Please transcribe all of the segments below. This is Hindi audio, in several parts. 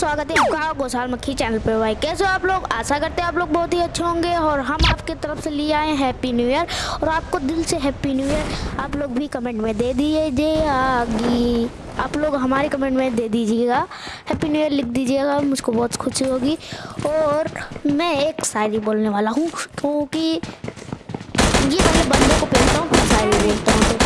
स्वागत है आपका गोसाल मक्खी चैनल पर भाई, कैसे हो आप लोग? आशा करते हैं आप लोग बहुत ही अच्छे होंगे और हम आपके तरफ़ से लिए आए हैप्पी न्यू ईयर और आपको दिल से हैप्पी न्यू ईयर आप लोग भी कमेंट में दे दिए दीजिए आगी आप लोग हमारे कमेंट में दे दीजिएगा। हैप्पी न्यू ईयर लिख दीजिएगा, मुझको बहुत खुशी होगी। और मैं एक शायरी बोलने वाला हूँ, क्योंकि ये मैं बंदों को पहनता हूँ शायरी बोलता हूँ।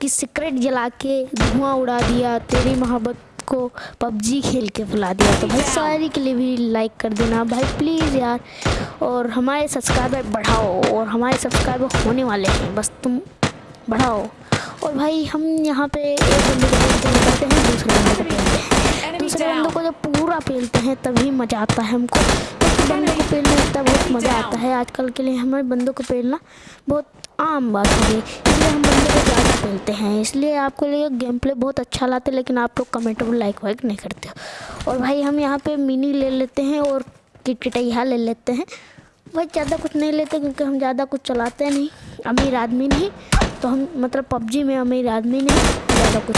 कि सिगरेट जला के धुआँ उड़ा दिया तेरी मोहब्बत को पबजी खेल के बुला दिया। तो भाई सारी के लिए भी लाइक कर देना। भाई प्लीज़ यार और हमारे सब्सक्राइबर बढ़ाओ और हमारे सब्सक्राइबर होने वाले हैं। बस तुम बढ़ाओ। और भाई हम यहाँ पे एक बंदे को हैं दूसरे बंदे को पेलते हैं। दूसरे. बंदे को जब पूरा पेलते हैं तभी मज़ा आता है हमको। एक बंदे को पेलने में इतना बहुत मज़ा आता है। आजकल के लिए हमारे बंदों को पेलना बहुत आम बात हो इसलिए हम बंदे को ज़्यादा खेलते हैं। इसलिए आपको लिए गेम प्ले बहुत अच्छा लाते लेकिन आप लोग कमेंट में लाइक वाइक नहीं करते और भाई हम यहाँ पे मिनी ले लेते हैं और किटकिटैया ले लेते हैं। भाई ज़्यादा कुछ नहीं लेते क्योंकि हम ज़्यादा कुछ चलाते नहीं। अमीर आदमी नहीं तो हम मतलब पबजी में अमीर आदमी नहीं ज़्यादा कुछ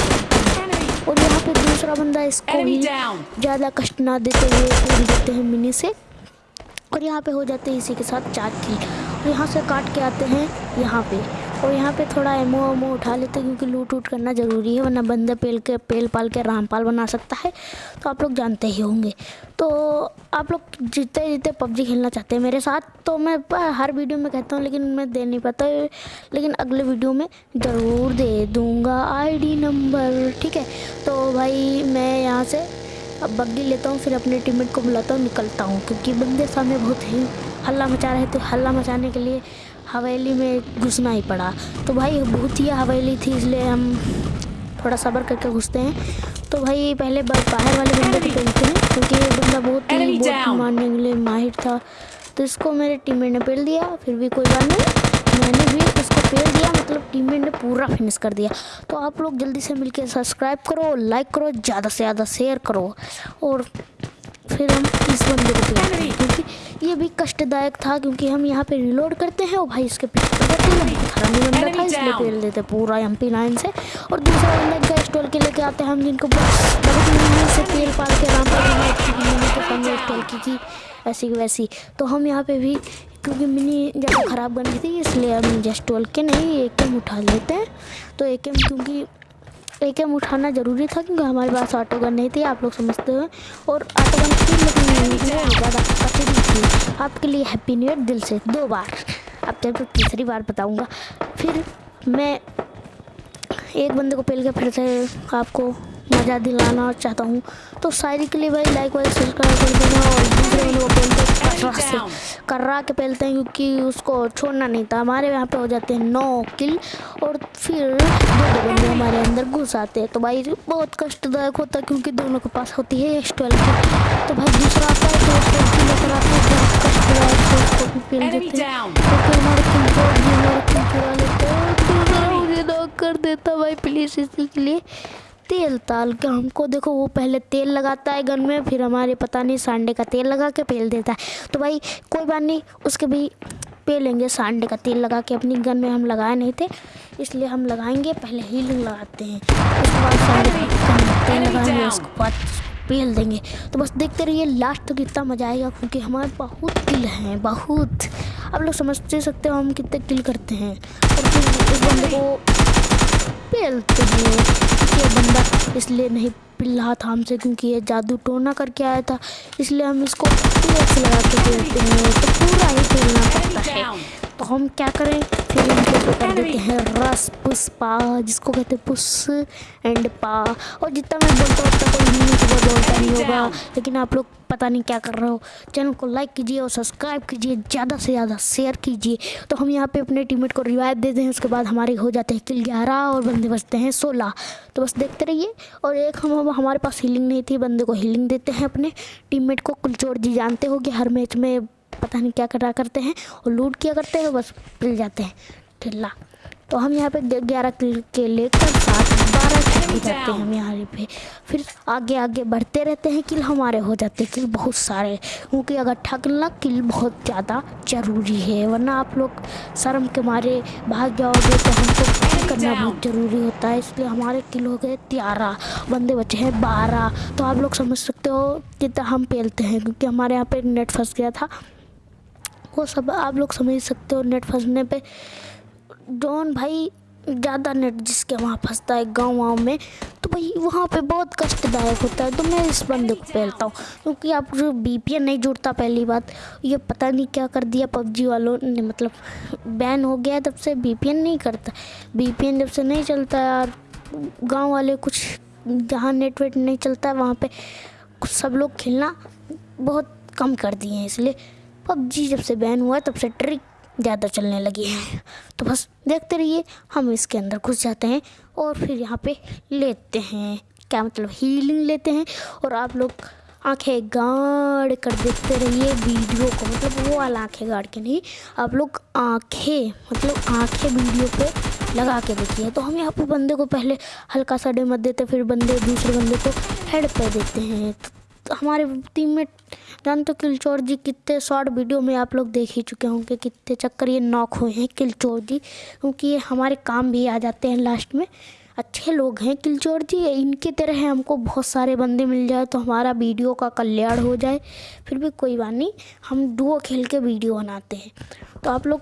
और यहाँ पे दूसरा बंदा इसको भी ज़्यादा कष्ट ना देते हुए पूरी देते हैं मिनी से। और यहाँ पे हो जाते हैं इसी के साथ चार किल और यहाँ से काट के आते हैं यहाँ पे। और यहाँ पे थोड़ा एमो एमो उठा लेते हैं क्योंकि लूट वूट करना ज़रूरी है, वरना बंदे पेल के, पेल पाल के रामपाल बना सकता है। तो आप लोग जानते ही होंगे। तो आप लोग जीते जीते पबजी खेलना चाहते हैं मेरे साथ तो मैं हर वीडियो में कहता हूँ, लेकिन मैं दे नहीं पाता। लेकिन अगले वीडियो में ज़रूर दे दूँगा आईडी नंबर, ठीक है? तो भाई मैं यहाँ से अब बग्गी लेता हूँ, फिर अपने टीममेट को बुलाता हूँ, निकलता हूँ, क्योंकि बंदे सामने बहुत ही। हल्ला मचा रहे थे। हल्ला मचाने के लिए हवेली में घुसना ही पड़ा। तो भाई बहुत ही हवेली थी इसलिए हम थोड़ा सब्र करके घुसते हैं। तो भाई पहले बाहर वाले बंदे को पेलते हैं क्योंकि ये बंदा बहुत ही बहुत. मारने के लिए माहिर था। तो इसको मेरे टीममेट ने पेल दिया फिर भी कोई बात नहीं। मैंने भी उसको पेल दिया मतलब टीममेट ने पूरा फिनिश कर दिया। तो आप लोग जल्दी से मिलके सब्सक्राइब करो लाइक करो ज़्यादा से ज़्यादा शेयर करो। और फिर हम इस बंदे को पेलते हैं क्योंकि ये भी कष्टदायक था क्योंकि हम यहाँ पे रिलोड करते हैं और भाई इसके पीछे पड़ जाते हैं बंदा था इसलिए पेल देते पूरा एम पी नाइन से। और दूसरा बंदा गैस टोल के लेके आते हैं हम जिनको से पाल के पाल के सामने टोल की थी ऐसी वैसी। तो हम यहाँ पे भी क्योंकि मिनी ज़्यादा ख़राब बन गई थी इसलिए हम जस्ट टोल के नहीं एक एम उठा लेते हैं। तो एक एम क्योंकि एक एम उठाना ज़रूरी था क्योंकि हमारे पास ऑटो गन नहीं थी, आप लोग समझते हो। और ऑटो गन लेकिन आपके लिए हैप्पी न्यू ईयर दिल से, दो बार। अब जब तीसरी बार बताऊँगा। फिर मैं एक बंदे को पेल के फिर से आपको मज़ा दिलाना चाहता हूँ। तो शायरी के लिए भाई लाइक वाइक सब्सक्राइब कर देना और दूसरे कर्रा से कर्रा के पेलते हैं क्योंकि उसको छोड़ना नहीं था। हमारे यहाँ पे हो जाते हैं नौ किल और फिर दो बंदे हमारे अंदर घुस आते हैं। तो भाई बहुत कष्टदायक होता है क्योंकि दोनों के पास होती है एस ट्वेल्व तो भाई दूसरा आता है तो एस ट्वेल्व की लेकर आते हैं बहुत कष्टदायक से उसको भी Enemy देते हैं। down. क्योंकि हमारे भी लेते हैं। नॉक कर देता भाई प्लीज़ इसी के लिए। तेल ताल के हमको देखो वो पहले तेल लगाता है गन में फिर हमारे पता नहीं सांडे का तेल लगा के पेल देता है। तो भाई कोई बात नहीं उसके भी पेलेंगे सांडे का तेल लगा के अपनी गन में हम लगाए नहीं थे इसलिए हम लगाएँगे पहले हीलिंग लगाते हैं। उसके बाद सांडे का तेल लगाएँगे उसके बाद पेल देंगे। तो बस देखते रहिए लास्ट तक कितना मज़ा आएगा क्योंकि हमारे बहुत किल हैं बहुत। आप लोग समझते सकते हो हम कितने किल करते हैं। और फिर इस बंदे को पेलते हैं। ये बंदा इसलिए नहीं पिल रहा था हमसे क्योंकि ये जादू टोना करके आया था। इसलिए हम इसको लगा के खेलते हैं। तो पूरा ही खेलना पड़ता है। तो हम क्या करें? फिर इनके ऊपर कर देते हैं? रस पुष्पा जिसको कहते हैं पुस एंड पा। और जितना मैं बोलता हूँ उतना कोई सुबह बोलता नहीं होगा। लेकिन आप लोग पता नहीं क्या कर रहे हो। चैनल को लाइक कीजिए और सब्सक्राइब कीजिए। ज़्यादा से ज़्यादा शेयर कीजिए। तो हम यहाँ पे अपने टीममेट को रिवाइव देते हैं। उसके बाद हमारे हो जाते हैं किल ग्यारह और बंदे बचते हैं सोलह। तो बस देखते रहिए। और एक हम हमारे पास हीलिंग नहीं थी। बंदे को हीलिंग देते हैं अपने। टीममेट को कुलचोर जी जानते हो कि हर मैच में पता नहीं क्या करा करते हैं और लूट किया करते हैं बस मिल जाते हैं। ठिल्ला तो हम यहाँ पे ग्यारह किल के लेकर सात बारह किल जाते हैं हम यहाँ पे। फिर आगे आगे बढ़ते रहते हैं किल हमारे हो जाते हैं। किल बहुत सारे क्योंकि अगर ठगना किल बहुत ज़्यादा ज़रूरी है वरना आप लोग शर्म के मारे भाग जाओगे तो हमको किल करना बहुत ज़रूरी होता है। इसलिए हमारे किल हो गए ग्यारह बंदे बचे हैं बारह। तो आप लोग समझ सकते हो कितना हम पेलते हैं क्योंकि हमारे यहाँ पे नेट फंस गया था। वो सब आप लोग समझ सकते हो नेट फंसने पे। डॉन भाई, ज़्यादा नेट जिसके वहाँ फंसता है गाँव वाँव में तो भाई वहाँ पे बहुत कष्टदायक होता है। तो मैं इस बंदे को फैलता हूँ, क्योंकि आप जो बी नहीं जुड़ता पहली बात, ये पता नहीं क्या कर दिया पबजी वालों ने मतलब बैन हो गया तब से बी नहीं करता। बी जब से नहीं चलता यार, गाँव वाले कुछ जहाँ नेट वेट नहीं चलता है वहाँ पर सब लोग खेलना बहुत कम कर दिए हैं, इसलिए पबजी जब से बैन हुआ तब से ट्रिक ज़्यादा चलने लगी है। तो बस देखते रहिए, हम इसके अंदर घुस जाते हैं और फिर यहाँ पे लेते हैं। क्या मतलब हीलिंग लेते हैं और आप लोग आँखें गाड़ कर देखते रहिए वीडियो को। मतलब वो वाला आँखें गाड़ के नहीं, आप लोग आँखें मतलब आँखें वीडियो पे लगा के देखिए। तो हम यहाँ पे बंदे को पहले हल्का सा डेमत देते, फिर बंदे दूसरे बंदे को हेड पे देते हैं। तो हमारे टीम में जानते हो किलचोर जी कितने शॉर्ट वीडियो में आप लोग देख ही चुके होंगे, कितने चक्कर ये नॉक हुए हैं किलचोर जी, क्योंकि ये हमारे काम भी आ जाते हैं लास्ट में। अच्छे लोग हैं किलचोर जी, इनकी तरह हमको बहुत सारे बंदे मिल जाए तो हमारा वीडियो का कल्याण हो जाए, फिर भी कोई बात नहीं, हम डुओ खेल के वीडियो बनाते हैं। तो आप लोग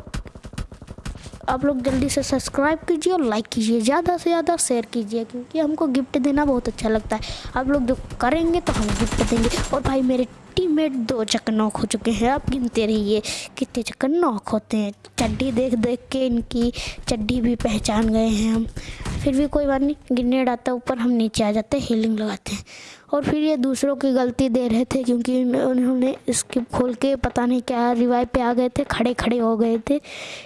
आप लोग जल्दी से सब्सक्राइब कीजिए और लाइक कीजिए, ज़्यादा से ज़्यादा शेयर कीजिए, क्योंकि हमको गिफ्ट देना बहुत अच्छा लगता है। आप लोग जो करेंगे तो हम गिफ्ट देंगे। और भाई, मेरे टीममेट दो चक्कर नॉक हो चुके हैं। आप गिनते रहिए, कितने चक्कर नॉक होते हैं। चड्डी देख देख के इनकी चड्डी भी पहचान गए हैं हम। फिर भी कोई बात नहीं, गिरने आता ऊपर हम नीचे आ जाते हैं हीलिंग लगाते हैं। और फिर ये दूसरों की गलती दे रहे थे, क्योंकि उन्होंने स्किप खोल के पता नहीं क्या रिवाइव पे आ गए थे, खड़े खड़े हो गए थे,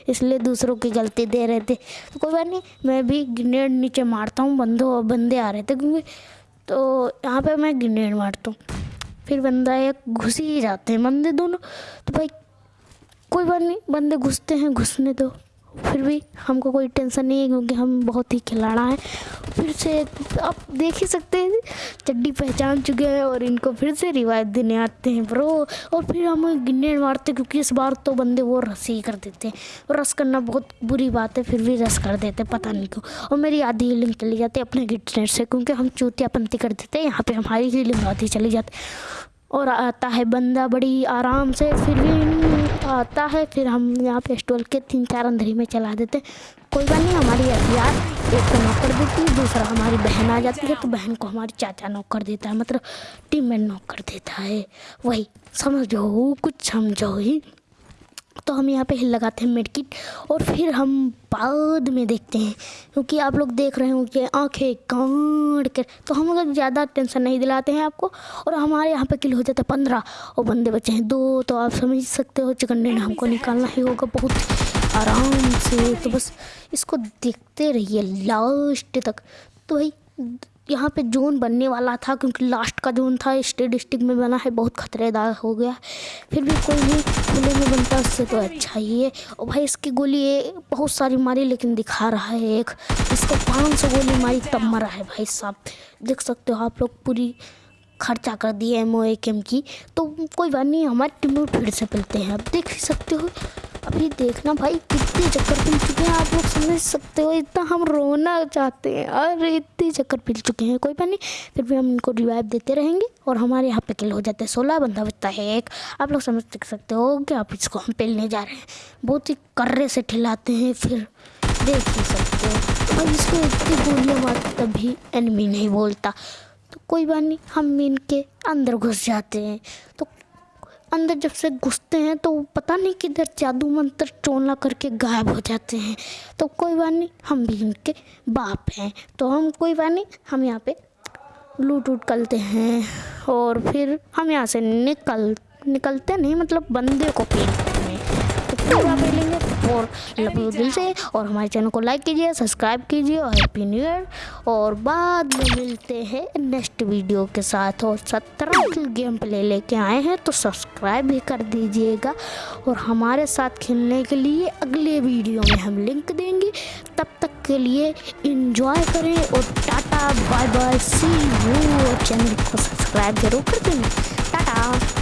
इसलिए दूसरों की गलती दे रहे थे। तो कोई बात नहीं, मैं भी ग्रेनेड नीचे मारता हूँ, बंदो, बंदे आ रहे थे, क्योंकि तो यहाँ पे मैं ग्रेनेड मारता हूँ। फिर बंदा एक घुस ही जाते हैं, बंदे दोनों तो भाई कोई बात नहीं, बंदे घुसते हैं, घुसने दो। फिर भी हमको कोई टेंशन नहीं है क्योंकि हम बहुत ही खिलाड़ा हैं। फिर से आप देख ही सकते हैं, चड्डी पहचान चुके हैं और इनको फिर से रिवायत देने आते हैं ब्रो। और फिर हम गिन्ने मारते क्योंकि इस बार तो बंदे वो रस ही कर देते हैं। और रस करना बहुत बुरी बात है, फिर भी रस कर देते पता नहीं क्यों। और मेरी आधी हीलिंग चली जाती है अपने गिटनेट से, क्योंकि हम चूतियापंथी कर देते हैं, यहाँ पर हमारी हीलिंग आधी चली जाती और आता है बंदा बड़ी आराम से, फिर भी आता है, फिर हम यहाँ पे स्टोल के तीन चार अंधेरे में चला देते कोई बात नहीं, हमारी हथियार एक को नौकर देती है, दूसरा हमारी बहन आ जाती है तो बहन को हमारी चाचा नौकर कर देता है मतलब टीम में नौकर कर देता है। वही, समझो, कुछ समझो ही। तो हम यहाँ पे हिल लगाते हैं मेडकिट और फिर हम बाद में देखते हैं, क्योंकि आप लोग देख रहे हो कि आँखें काट कर तो हम लोग ज़्यादा टेंशन नहीं दिलाते हैं आपको और हमारे यहाँ पे किल हो जाता है पंद्रह और बंदे बचे हैं। दो तो आप समझ सकते हो, चिकन ने हमको निकालना ही होगा बहुत आराम से। तो बस इसको देखते रहिए लास्ट तक। तो भाई यहाँ पे जोन बनने वाला था क्योंकि लास्ट का जोन था स्टेट डिस्ट्रिक्ट में बना है, बहुत खतरेदार हो गया। फिर भी कोई भी खुले में बनता, उससे तो अच्छा ही है। और भाई इसकी गोली ये बहुत सारी मारी, लेकिन दिखा रहा है एक। इसको पाँच सौ गोली मारी, तब मरा है भाई साहब। देख सकते हो आप लोग, पूरी खर्चा कर दिए एम ओ एम की। तो कोई बात नहीं, हमारे टीम फिर से मिलते हैं। आप देख सकते हो। अभी देखना भाई, कितने चक्कर पिल चुके हैं। आप लोग समझ सकते हो, इतना हम रोना चाहते हैं। अरे, इतने चक्कर पिल चुके हैं, कोई बात नहीं। फिर भी हम इनको रिवाइव देते रहेंगे और हमारे यहाँ पे किल हो जाते हैं। सोलह बंदा बचता है एक। आप लोग समझ सकते हो कि आप इसको हम पेलने जा रहे हैं। बहुत ही कर्रे से ठिलाते हैं, फिर देख ही सकते हो। इसको इतनी गोलियाँ मारते तभी एनमी नहीं बोलता। तो कोई बात नहीं, हम इनके अंदर घुस जाते हैं। तो अंदर जब से घुसते हैं तो पता नहीं किधर जादू मंत्र चोला करके गायब हो जाते हैं। तो कोई बात नहीं, हम भी उनके बाप हैं। तो हम, कोई बात नहीं, हम यहाँ पे लूट उट करते हैं और फिर हम यहाँ से निकल, निकलते नहीं मतलब बंदे को हैं। तो पेलेंगे और दिल से। और हमारे चैनल को लाइक कीजिए सब्सक्राइब कीजिए और हैप्पी न्यू ईयर। और बाद में मिलते हैं नेक्स्ट वीडियो के साथ। और सत्रह की गेम प्ले लेके आए हैं तो सब्सक्राइब भी कर दीजिएगा। और हमारे साथ खेलने के लिए अगले वीडियो में हम लिंक देंगे। तब तक के लिए इंजॉय करें और tata bye bye see you और चैनल को सब्सक्राइब ज़रूर कर देना। टाटा।